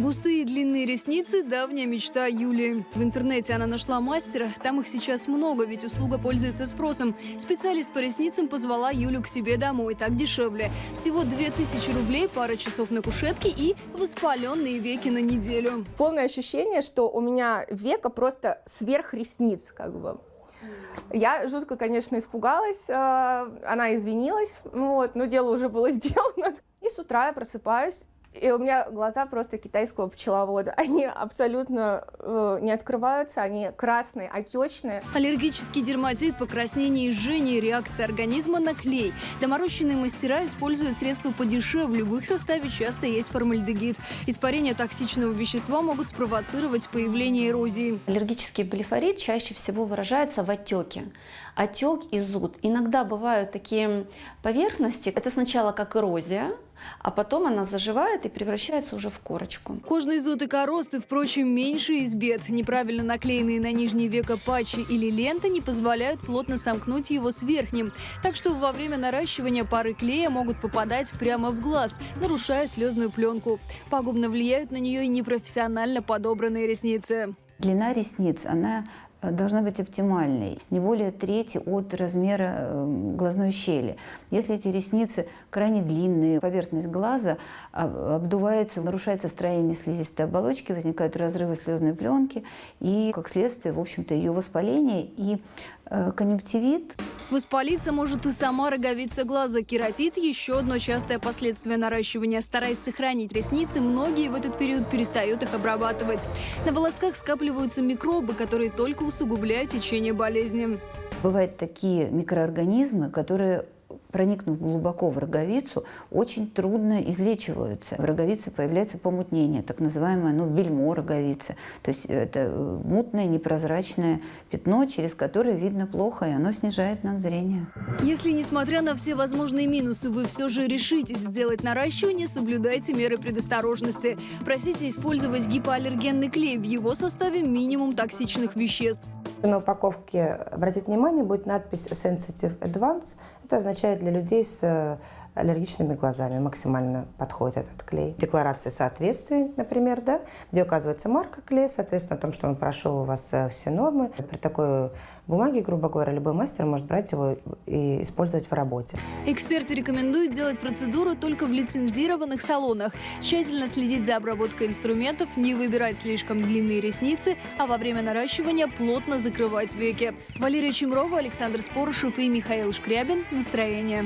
Густые длинные ресницы – давняя мечта Юлии. В интернете она нашла мастера, там их сейчас много, ведь услуга пользуется спросом. Специалист по ресницам позвала Юлю к себе домой, так дешевле. Всего 2000 рублей, пара часов на кушетке и воспаленные веки на неделю. Полное ощущение, что у меня века просто сверх ресниц, как бы. Я жутко, конечно, испугалась, э, она извинилась, вот, но дело уже было сделано. И с утра я просыпаюсь, и у меня глаза просто китайского пчеловода. Они абсолютно э, не открываются, они красные, отечные. Аллергический дерматит, покраснение и жжение, реакция организма на клей. Доморощенные мастера используют средства подешевле. В их составе часто есть формальдегид. Испарение токсичного вещества могут спровоцировать появление эрозии. Аллергический блефорит чаще всего выражается в отеке. Отек и зуд. Иногда бывают такие поверхности. Это сначала как эрозия, а потом она заживает и превращается уже в корочку. Кожный зуд и коросты, впрочем, меньше из бед. Неправильно наклеенные на нижнее веко патчи или лента не позволяют плотно сомкнуть его с верхним. Так что во время наращивания пары клея могут попадать прямо в глаз, нарушая слезную пленку. Пагубно влияют на нее и непрофессионально подобранные ресницы. Длина ресниц, она должна быть оптимальной, не более трети от размера э, глазной щели. Если эти ресницы крайне длинные, поверхность глаза обдувается, нарушается строение слизистой оболочки, возникают разрывы слезной пленки и, как следствие, в общем-то, ее воспаление и э, конъюнктивит. Воспалиться может и сама роговица глаза. Кератит – еще одно частое последствие наращивания. Стараясь сохранить ресницы, многие в этот период перестают их обрабатывать. На волосках скапливаются микробы, которые только усугубляют течение болезни. Бывают такие микроорганизмы, которые проникнув глубоко в роговицу, очень трудно излечиваются. В роговице появляется помутнение, так называемое ну, бельмо роговицы. То есть это э, мутное, непрозрачное пятно, через которое видно плохо, и оно снижает нам зрение. Если, несмотря на все возможные минусы, вы все же решитесь сделать наращивание, соблюдайте меры предосторожности. Просите использовать гипоаллергенный клей. В его составе минимум токсичных веществ. На упаковке, обратите внимание, будет надпись Sensitive Advance. Это означает для людей с э, аллергичными глазами максимально подходит этот клей. Декларация соответствия, например, да, где указывается марка клея, соответственно, о том, что он прошел у вас э, все нормы. При такой бумаге, грубо говоря, любой мастер может брать его и использовать в работе. Эксперты рекомендуют делать процедуру только в лицензированных салонах. Тщательно следить за обработкой инструментов, не выбирать слишком длинные ресницы, а во время наращивания плотно закрывать веки. Валерия Чемрова, Александр Спорышев и Михаил Шкрябин. Настроение.